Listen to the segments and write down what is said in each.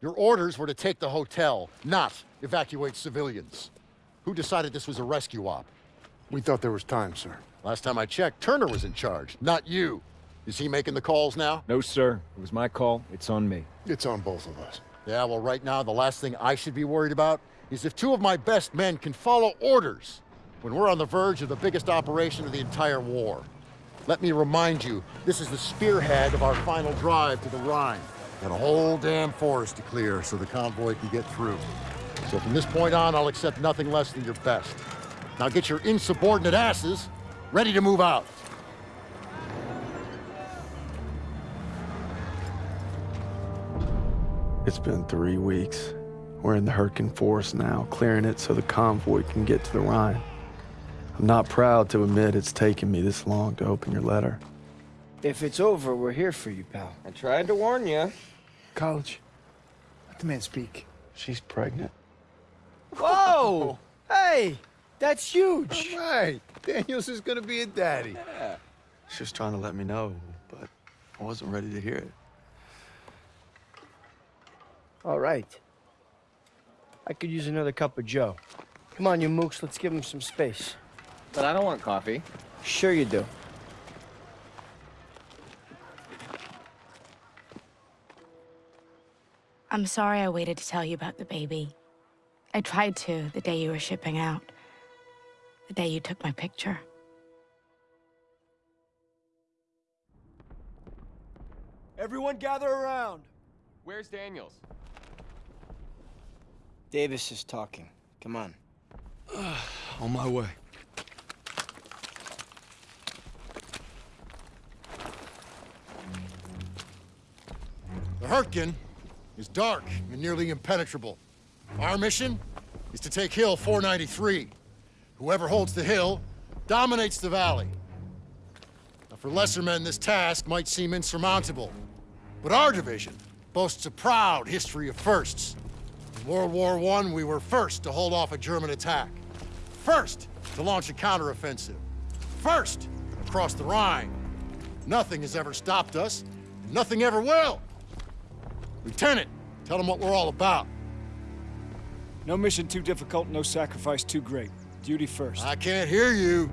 Your orders were to take the hotel, not evacuate civilians. Who decided this was a rescue op? We thought there was time, sir. Last time I checked, Turner was in charge, not you. Is he making the calls now? No, sir. It was my call. It's on me. It's on both of us. Yeah, well, right now, the last thing I should be worried about is if two of my best men can follow orders when we're on the verge of the biggest operation of the entire war. Let me remind you, this is the spearhead of our final drive to the Rhine. Got a whole damn forest to clear so the convoy can get through. So from this point on, I'll accept nothing less than your best. Now get your insubordinate asses ready to move out. It's been three weeks. We're in the Hurtgen Forest now, clearing it so the convoy can get to the Rhine. I'm not proud to admit it's taken me this long to open your letter. If it's over, we're here for you, pal. I tried to warn you. College, Let the man speak. she's pregnant. Whoa! hey, that's huge. Right. Daniels is gonna be a daddy. Yeah. She was trying to let me know, but I wasn't ready to hear it. All right. I could use another cup of Joe. Come on, you mooks, let's give him some space. But I don't want coffee. Sure you do. I'm sorry I waited to tell you about the baby. I tried to the day you were shipping out. The day you took my picture. Everyone gather around. Where's Daniels? Davis is talking. Come on. On my way. The Hurtgen is dark and nearly impenetrable. Our mission is to take Hill 493. Whoever holds the hill dominates the valley. Now, for lesser men, this task might seem insurmountable. But our division boasts a proud history of firsts. In World War I, we were first to hold off a German attack. First to launch a counteroffensive. First across the Rhine. Nothing has ever stopped us, and nothing ever will. Lieutenant, tell them what we're all about. No mission too difficult, no sacrifice too great. Duty first. I can't hear you.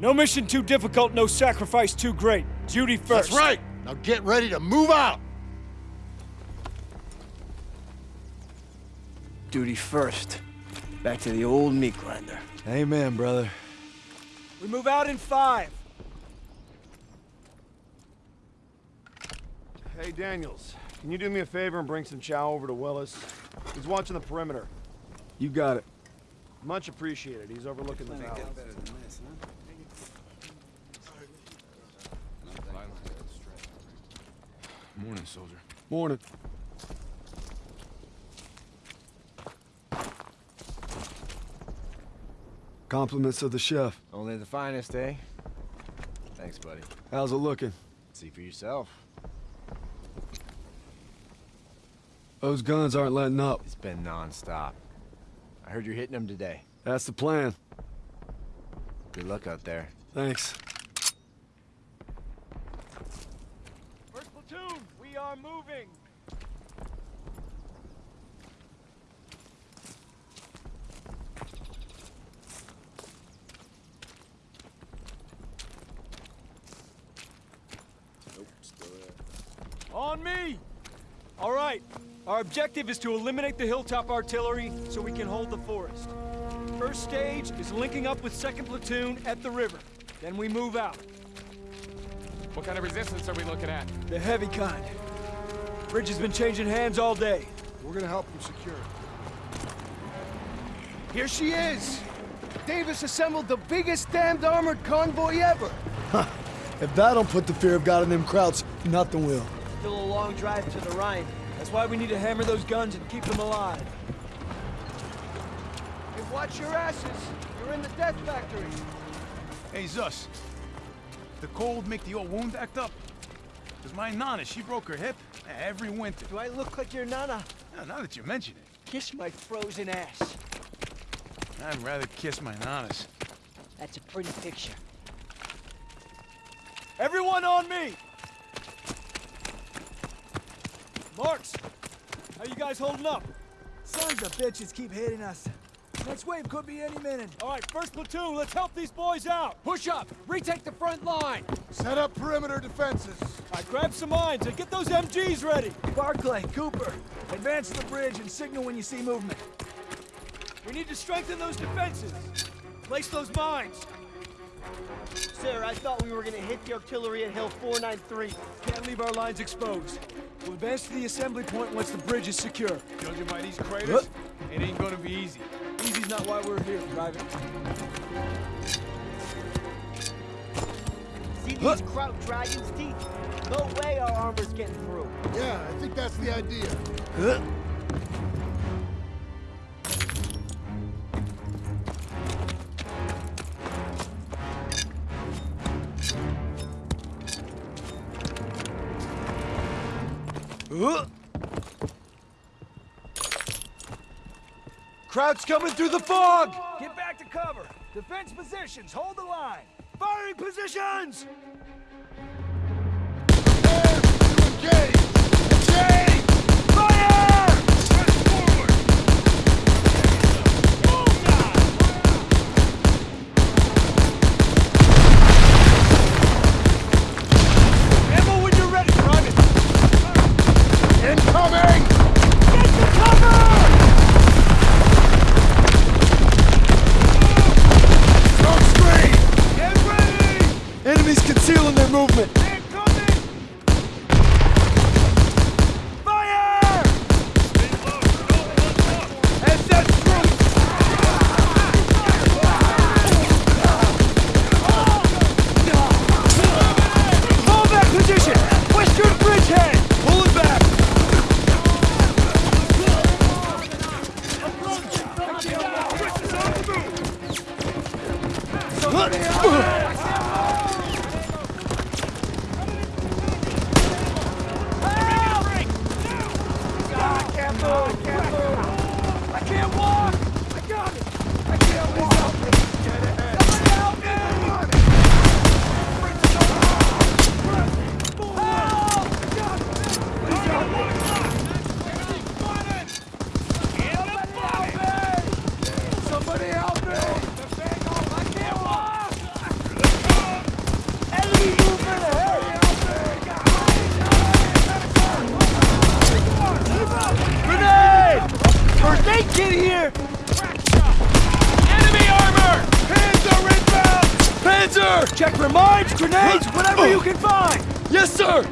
No mission too difficult, no sacrifice too great. Duty first. That's right. Now get ready to move out. Duty first. Back to the old meat grinder. Amen, brother. We move out in five. Hey, Daniels, can you do me a favor and bring some chow over to Willis? He's watching the perimeter. You got it. Much appreciated. He's overlooking the valley. Morning, soldier. Morning. Compliments of the chef. Only the finest, eh? Thanks, buddy. How's it looking? See for yourself. Those guns aren't letting up. It's been non-stop. I heard you're hitting them today. That's the plan. Good luck out there. Thanks. First platoon, we are moving. On me! All right. Our objective is to eliminate the hilltop artillery so we can hold the forest. First stage is linking up with second platoon at the river. Then we move out. What kind of resistance are we looking at? The heavy kind. Bridge has been changing hands all day. We're gonna help him secure it. Here she is! Davis assembled the biggest damned armored convoy ever! If that don't put the fear of God in them krauts, nothing will. Still a long drive to the Rhine. That's why we need to hammer those guns and keep them alive. Hey, watch your asses! You're in the death factory! Hey, Zus. The cold make the old wound act up? Because my nana, she broke her hip every winter. Do I look like your nana? Now, now that you mention it, Kiss my frozen ass. I'd rather kiss my nanas. That's a pretty picture. Everyone on me! Marks, How you guys holding up? Sons of bitches keep hitting us. Next wave could be any minute. All right, first platoon, let's help these boys out. Push up! Retake the front line! Set up perimeter defenses. I grab some mines and get those MGs ready. Barclay, Cooper, advance to the bridge and signal when you see movement. We need to strengthen those defenses. Place those mines. Sir, I thought we were gonna hit the artillery at Hill 493. Can't leave our lines exposed. We'll advance to the assembly point once the bridge is secure. Judging by these craters, it ain't gonna be easy. Easy's not why we're here, Private. See these Kraut dragons' teeth? No way our armor's getting through. Yeah, I think that's the idea. Kraut's coming through the fog! Get back to cover. Defense positions. Hold the line. Firing positions! Engage! Engage! Panzer! Check for mines, grenades, whatever you can find! Yes, sir.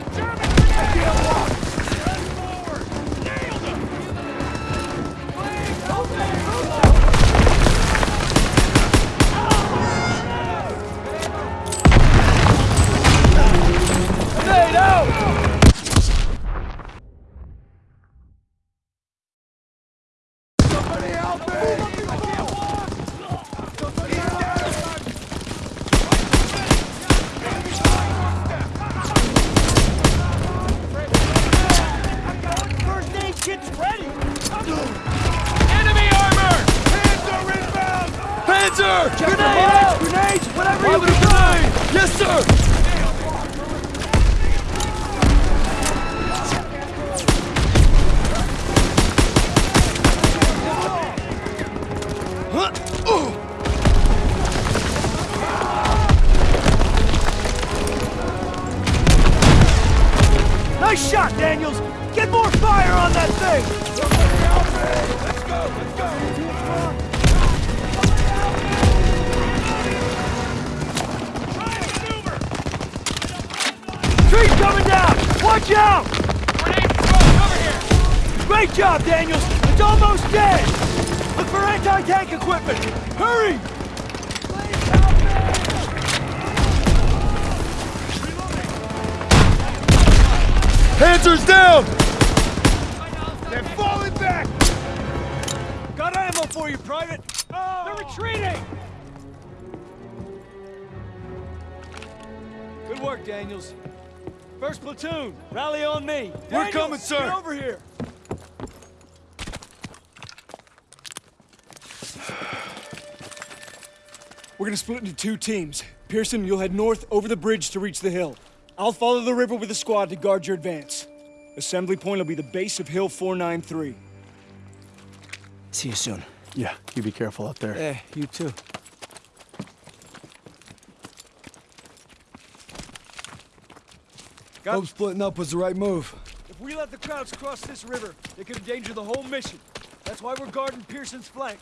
Anti-tank equipment! Hurry! Panzer's down. They're falling back! Got ammo for you, Private. Oh! They're retreating! Good work, Daniels. First platoon, rally on me. We're coming, sir. Get over here. We're gonna split into two teams. Pierson, you'll head north over the bridge to reach the hill. I'll follow the river with a squad to guard your advance. Assembly point will be the base of Hill 493. See you soon. Yeah, you be careful out there. Yeah, you too. Hope splitting up was the right move. If we let the Krauts cross this river, they could endanger the whole mission. That's why we're guarding Pierson's flank.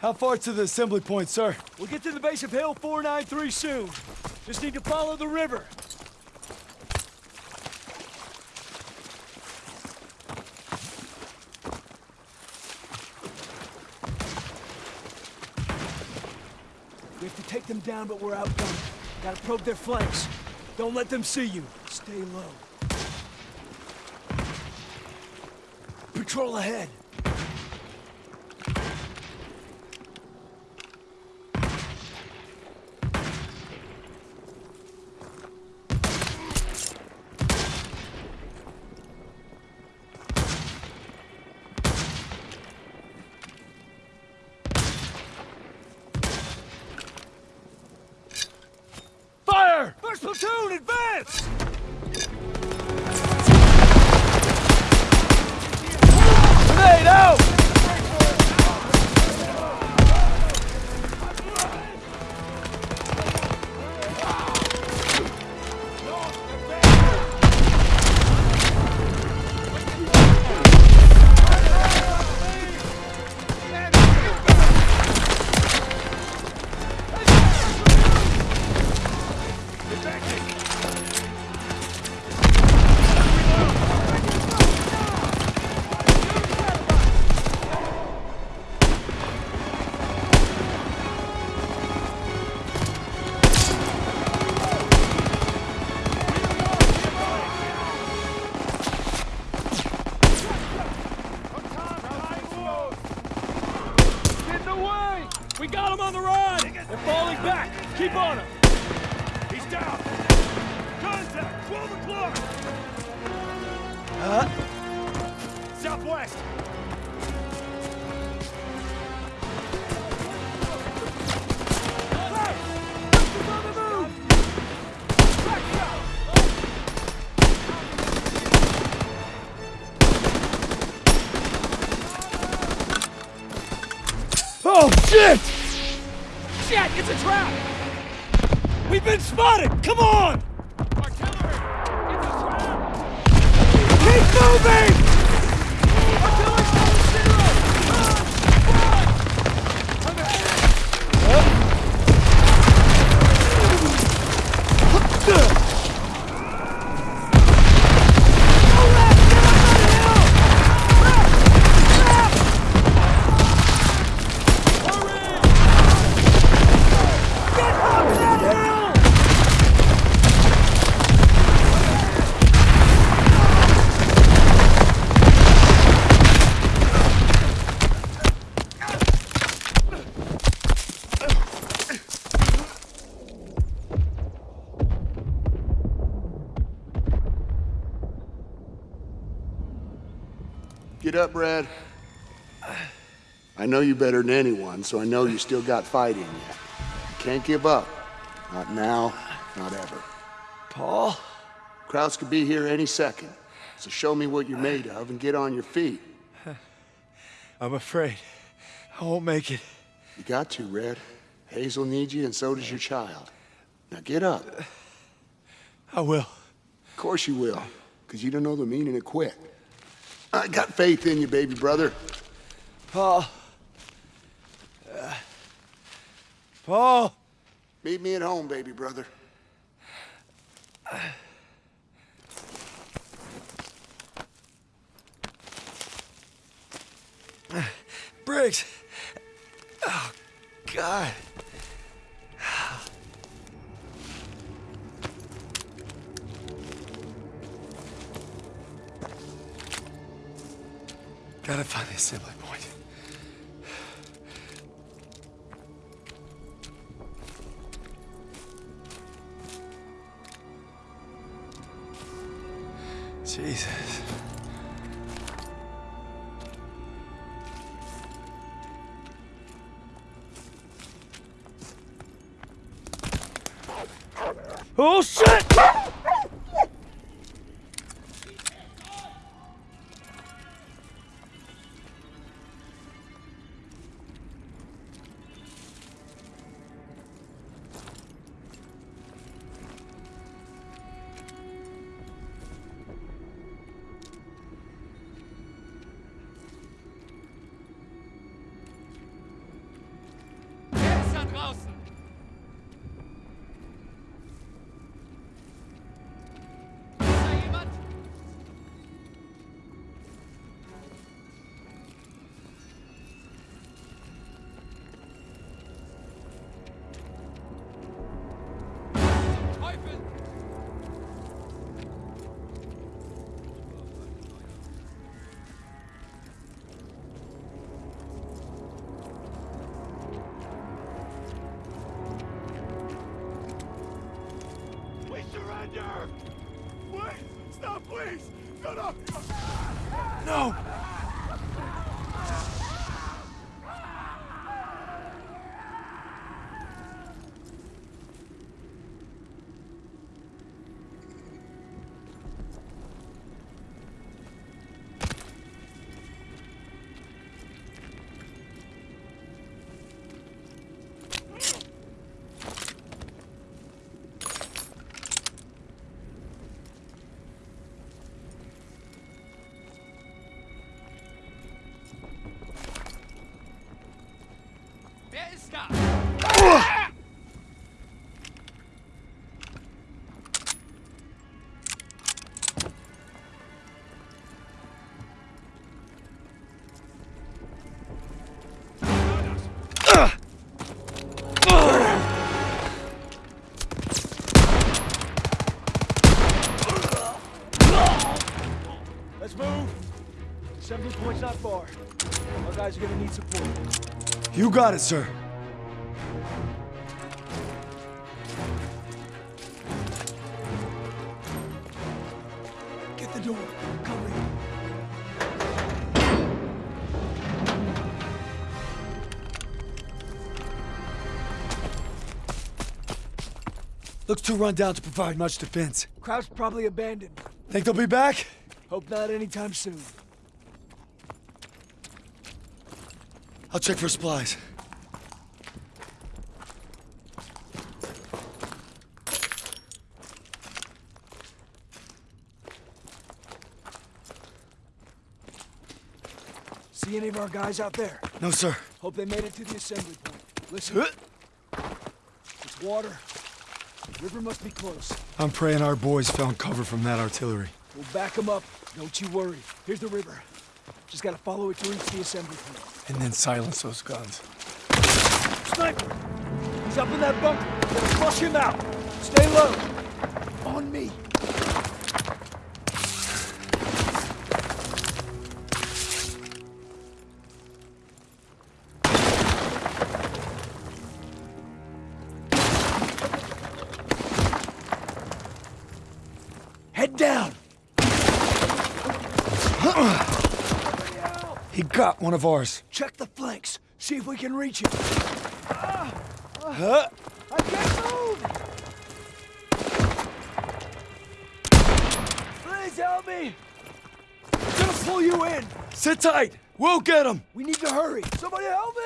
How far to the assembly point, sir? We'll get to the base of Hill 493 soon. Just need to follow the river. We have to take them down, but we're outgunned. Gotta probe their flanks. Don't let them see you. Stay low. Patrol ahead. Southwest! Oh, shit! Shit! It's a trap! We've been spotted! Come on! Keep moving! Up, Brad. I know you better than anyone, so I know you still got fight in you. You can't give up. Not now, not ever. Paul? Krauts could be here any second. So show me what you're made of and get on your feet. I'm afraid I won't make it. You got to, Red. Hazel needs you, and so does your child. Now get up. I will. Of course you will, because you don't know the meaning of quit. I got faith in you, baby brother. Paul. Uh, Paul. Meet me at home, baby brother. Briggs. Oh, God. Gotta find the assembly point. Jesus. Oh, shit! You got it, sir. Get the door. Cover. Looks too run down to provide much defense. Kraut's probably abandoned. Think they'll be back? Hope not anytime soon. I'll check for supplies. See any of our guys out there? No, sir. Hope they made it to the assembly point. Listen. It's water. River must be close. I'm praying our boys found cover from that artillery. We'll back them up. Don't you worry. Here's the river. Just gotta follow it to reach the assembly point. And then silence those guns. Sniper! He's up in that bunker. Flush him out. Stay low. On me. Head down. He got one of ours. Check the flanks. See if we can reach him. Huh? I can't move! Please help me! I'm gonna pull you in! Sit tight. We'll get him. We need to hurry! Somebody help me!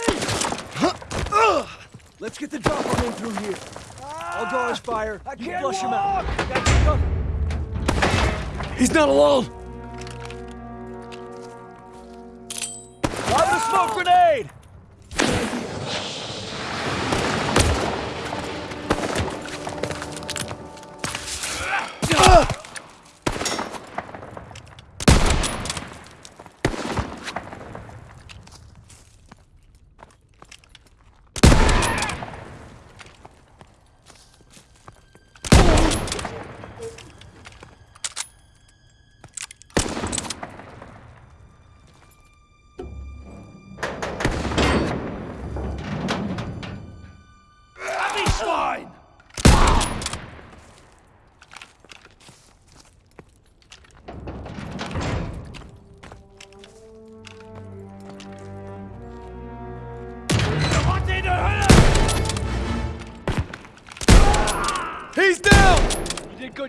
Let's get the drop on him through here. I'll draw ah, his fire. I you can't flush him out. walk. Got you covered. He's not alone. Grenade!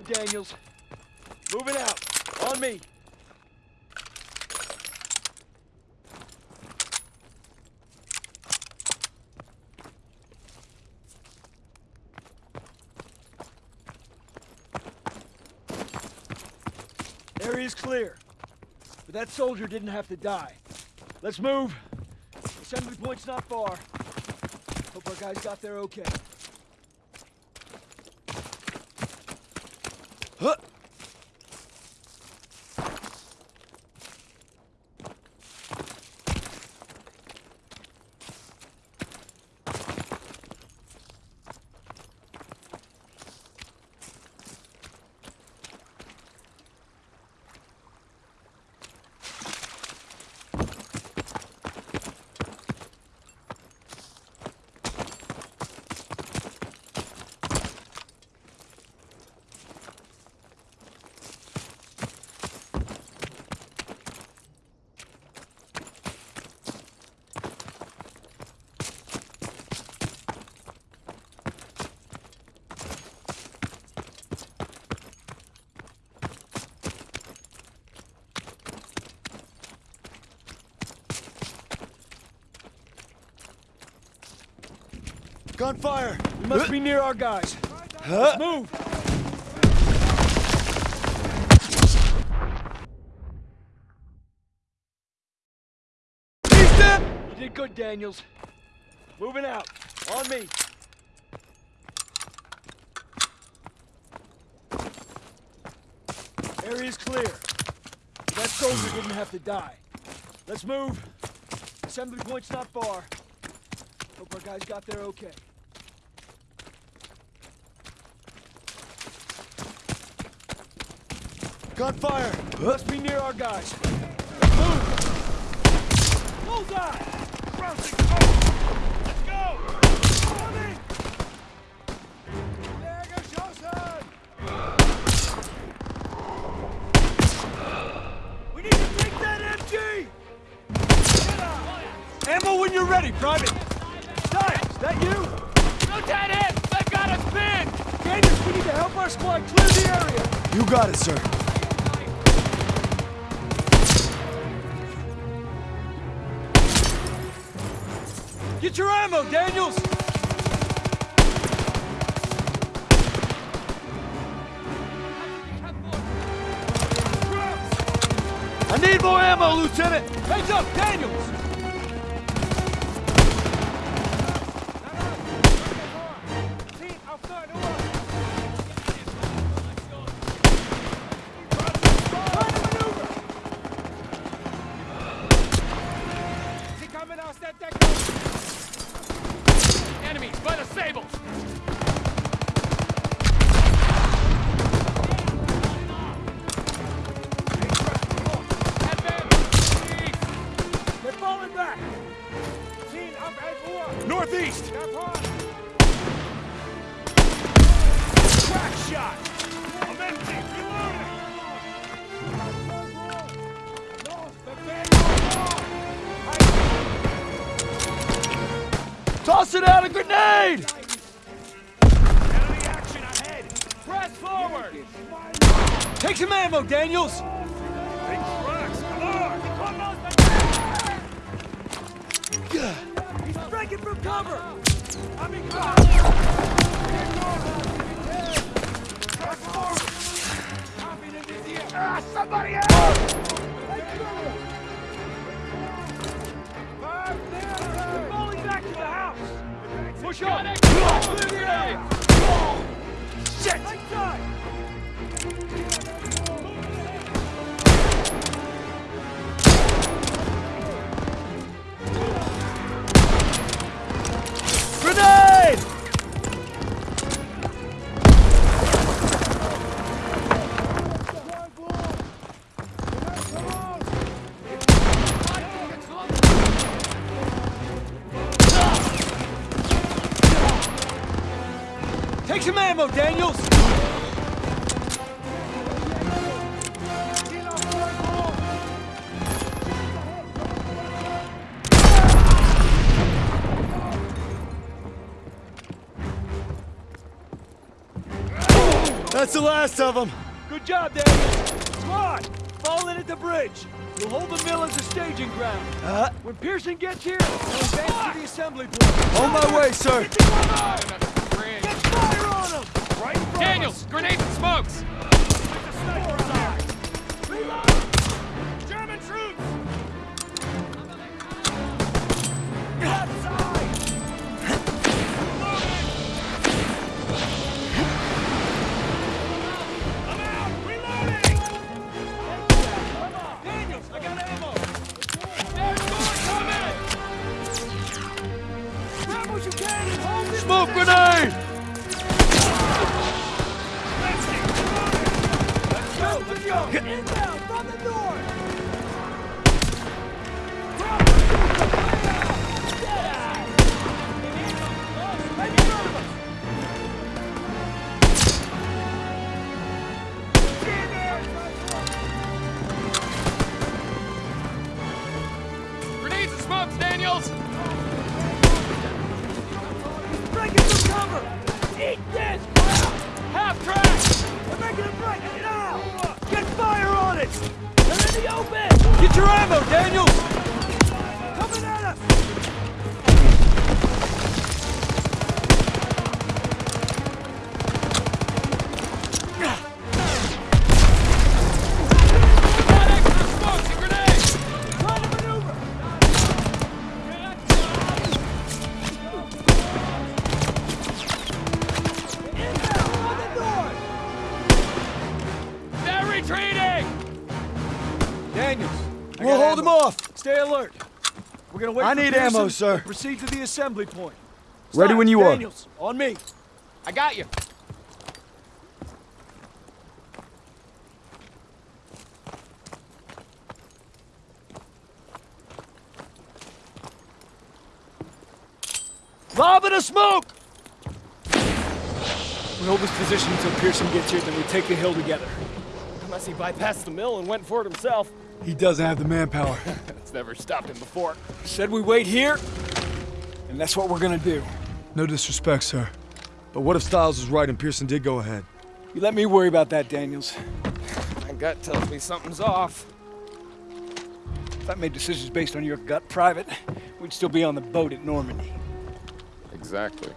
Daniels. Moving out. On me. Area's clear. But that soldier didn't have to die. Let's move. Assembly point's not far. Hope our guys got there okay. Huh? Gunfire. We must be near our guys. Huh? Let's move. You did good, Daniels. Moving out. On me. Area's clear. That soldier didn't have to die. Let's move. Assembly point's not far. Hope our guys got there okay. Gunfire! Must be near our guys. Move! Bullseye! Rousing Let's go! Coming! Lagerschausen! We need to take that MG! Ammo when you're ready, Private! Is that you? No dead no, I've got a spin! Daniels, we need to help our squad clear the area! You got it, sir. Get your ammo, Daniels! I need more ammo, Lieutenant! Heads up, Daniels! Forward! Take some ammo, Daniels! Big cracks! Come on! He's breaking from cover! I'm in Ah, somebody else! They're falling back to the house! Push up! Clear the area! Shit! Take some ammo, Daniels! That's the last of them. Good job, Daniels! Squad, fall in at the bridge. We'll hold the mill as a staging ground. Uh, When Pierson gets here, we'll advance to the assembly point. on my way, sir. Get fire on them! Right Daniels, grenades and smokes! Get your ammo, Daniels! Coming at us! I need Pearson ammo, sir. to Proceed to the assembly point. Ready when you are. Daniels, on me. I got you. Lob in a smoke! We hold this position until Pierson gets here, then we take the hill together. Unless he bypassed the mill and went for it himself. He doesn't have the manpower. It's never stopped him before. Said we wait here, and that's what we're gonna do. No disrespect, sir. But what if Stiles was right and Pierson did go ahead? You let me worry about that, Daniels. My gut tells me something's off. If I made decisions based on your gut private, we'd still be on the boat at Normandy. Exactly.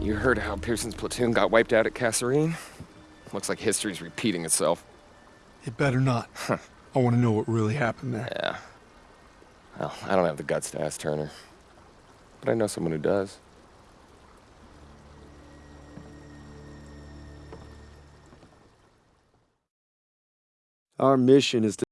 You heard how Pierson's platoon got wiped out at Kasserine? Looks like history's repeating itself. It better not. I want to know what really happened there. Yeah. Well, I don't have the guts to ask Turner. But I know someone who does. Our mission is to